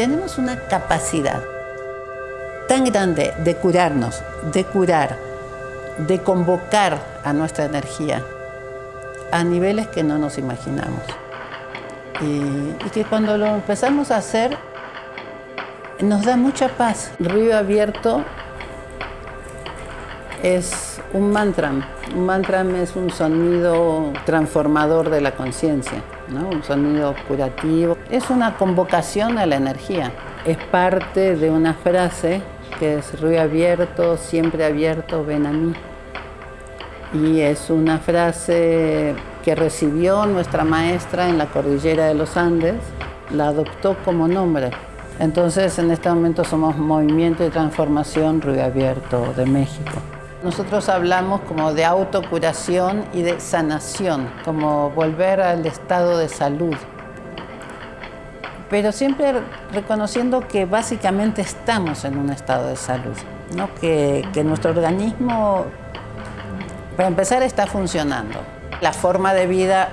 tenemos una capacidad tan grande de curarnos, de curar, de convocar a nuestra energía a niveles que no nos imaginamos. Y, que cuando lo empezamos a hacer, nos da mucha paz. Río abierto es un mantra. Un mantra es un sonido transformador de la conciencia, ¿no? un sonido curativo. Es una convocación a la energía. Es parte de una frase que es río abierto, siempre abierto, ven a mí. Y es una frase que recibió nuestra maestra en la cordillera de los Andes, la adoptó como nombre. Entonces, en este momento somos Movimiento de Transformación Río Abierto de México. Nosotros hablamos como de autocuración y de sanación, como volver al estado de salud. Pero siempre reconociendo que básicamente estamos en un estado de salud, ¿no? que, que nuestro organismo, para empezar, está funcionando. La forma de vida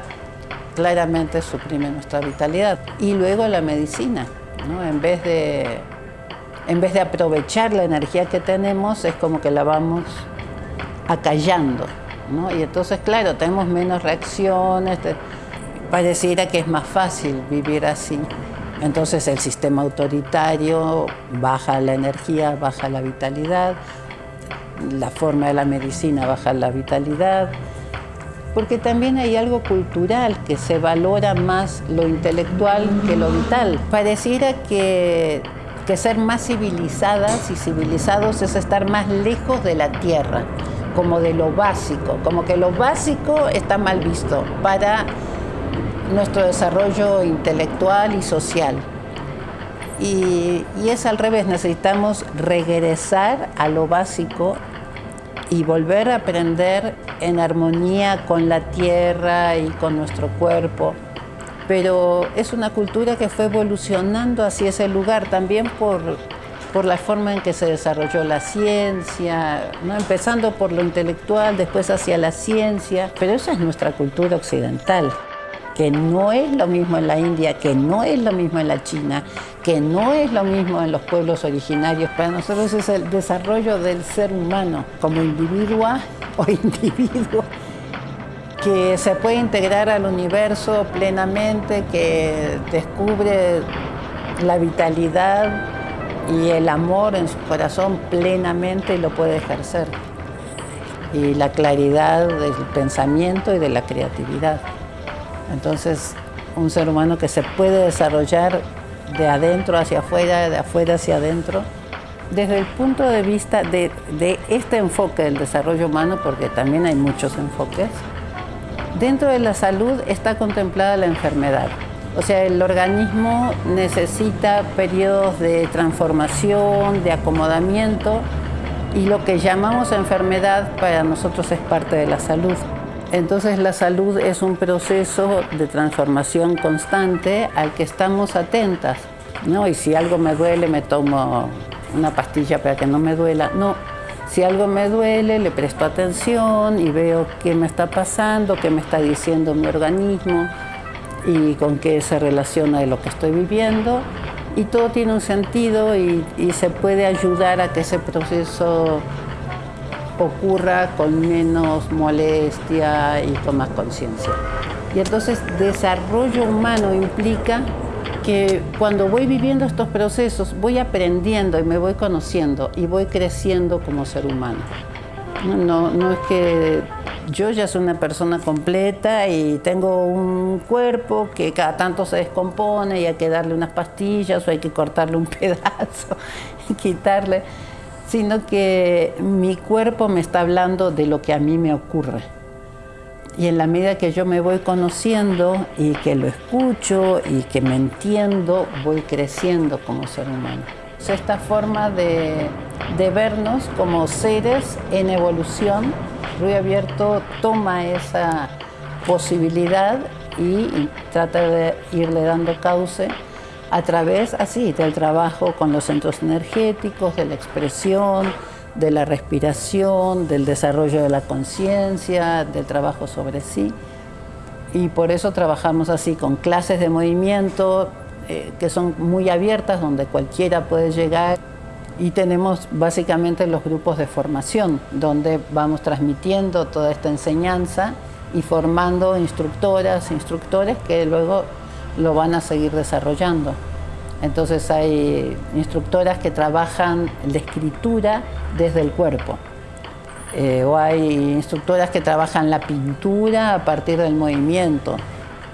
claramente suprime nuestra vitalidad. Y luego la medicina, ¿no? en, vez de, en vez de aprovechar la energía que tenemos, es como que la vamos acallando. ¿no? Y entonces, claro, tenemos menos reacciones, pareciera que es más fácil vivir así. Entonces el sistema autoritario baja la energía, baja la vitalidad, la forma de la medicina baja la vitalidad, porque también hay algo cultural que se valora más lo intelectual que lo vital. Pareciera que, que ser más civilizadas y civilizados es estar más lejos de la tierra como de lo básico, como que lo básico está mal visto para nuestro desarrollo intelectual y social. Y, es al revés, necesitamos regresar a lo básico y volver a aprender en armonía con la tierra y con nuestro cuerpo. Pero es una cultura que fue evolucionando hacia ese lugar también por por la forma en que se desarrolló la ciencia, ¿no? empezando por lo intelectual, después hacia la ciencia, pero esa es nuestra cultura occidental que no es lo mismo en la India, que no es lo mismo en la China, que no es lo mismo en los pueblos originarios. Para nosotros es el desarrollo del ser humano como individuo o individuo que se puede integrar al universo plenamente, que descubre la vitalidad y el amor en su corazón plenamente lo puede ejercer. Y la claridad del pensamiento y de la creatividad. Entonces, un ser humano que se puede desarrollar de adentro hacia afuera, de afuera hacia adentro, desde el punto de vista de, este enfoque del desarrollo humano, porque también hay muchos enfoques, dentro de la salud está contemplada la enfermedad. O sea, el organismo necesita periodos de transformación, de acomodamiento y lo que llamamos enfermedad para nosotros es parte de la salud. Entonces la salud es un proceso de transformación constante al que estamos atentas. ¿no? Y si algo me duele, me tomo una pastilla para que no me duela. No, si algo me duele, le presto atención y veo qué me está pasando, qué me está diciendo mi organismo y con qué se relaciona de lo que estoy viviendo. Y todo tiene un sentido y, y se puede ayudar a que ese proceso ocurra con menos molestia y con más conciencia. Y entonces desarrollo humano implica que cuando voy viviendo estos procesos voy aprendiendo y me voy conociendo y voy creciendo como ser humano. No, no es que yo ya soy una persona completa y tengo un cuerpo que cada tanto se descompone y hay que darle unas pastillas o hay que cortarle un pedazo y quitarle, sino que mi cuerpo me está hablando de lo que a mí me ocurre. Y en la medida que yo me voy conociendo y que lo escucho y que me entiendo, voy creciendo como ser humano. Esta forma de, de vernos como seres en evolución Río Abierto toma esa posibilidad y trata de irle dando cauce a través así del trabajo con los centros energéticos, de la expresión, de la respiración, del desarrollo de la conciencia, del trabajo sobre sí. Y por eso trabajamos así con clases de movimiento, eh, que son muy abiertas, donde cualquiera puede llegar. Y tenemos básicamente los grupos de formación, donde vamos transmitiendo toda esta enseñanza y formando instructoras, instructores que luego lo van a seguir desarrollando. Entonces hay instructoras que trabajan la escritura desde el cuerpo. Eh, o hay instructoras que trabajan la pintura a partir del movimiento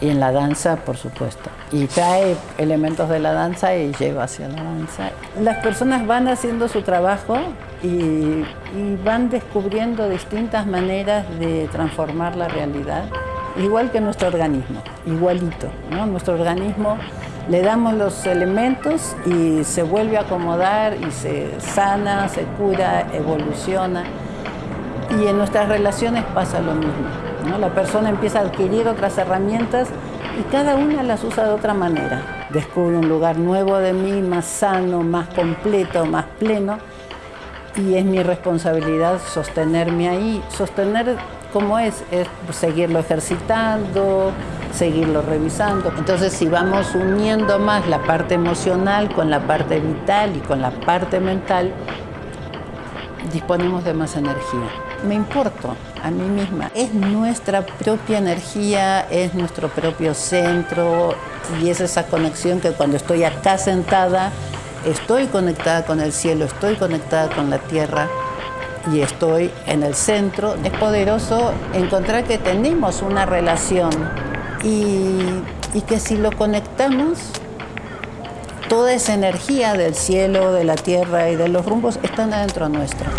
y en la danza, por supuesto. Y trae elementos de la danza y lleva hacia la danza. Las personas van haciendo su trabajo y, van descubriendo distintas maneras de transformar la realidad, igual que nuestro organismo, igualito. Nuestro organismo le damos los elementos y se vuelve a acomodar y se sana, se cura, evoluciona. Y en nuestras relaciones pasa lo mismo. La persona empieza a adquirir otras herramientas y cada una las usa de otra manera. Descubre un lugar nuevo de mí, más sano, más completo, más pleno. Y es mi responsabilidad sostenerme ahí. Sostener como es, es seguirlo ejercitando, seguirlo revisando. Entonces, si vamos uniendo más la parte emocional con la parte vital y con la parte mental, disponemos de más energía. Me importo a mí misma. Es nuestra propia energía, es nuestro propio centro y es esa conexión que cuando estoy acá sentada, estoy conectada con el cielo, estoy conectada con la tierra y estoy en el centro. Es poderoso encontrar que tenemos una relación y, que si lo conectamos, toda esa energía del cielo, de la tierra y de los rumbos están adentro nuestro.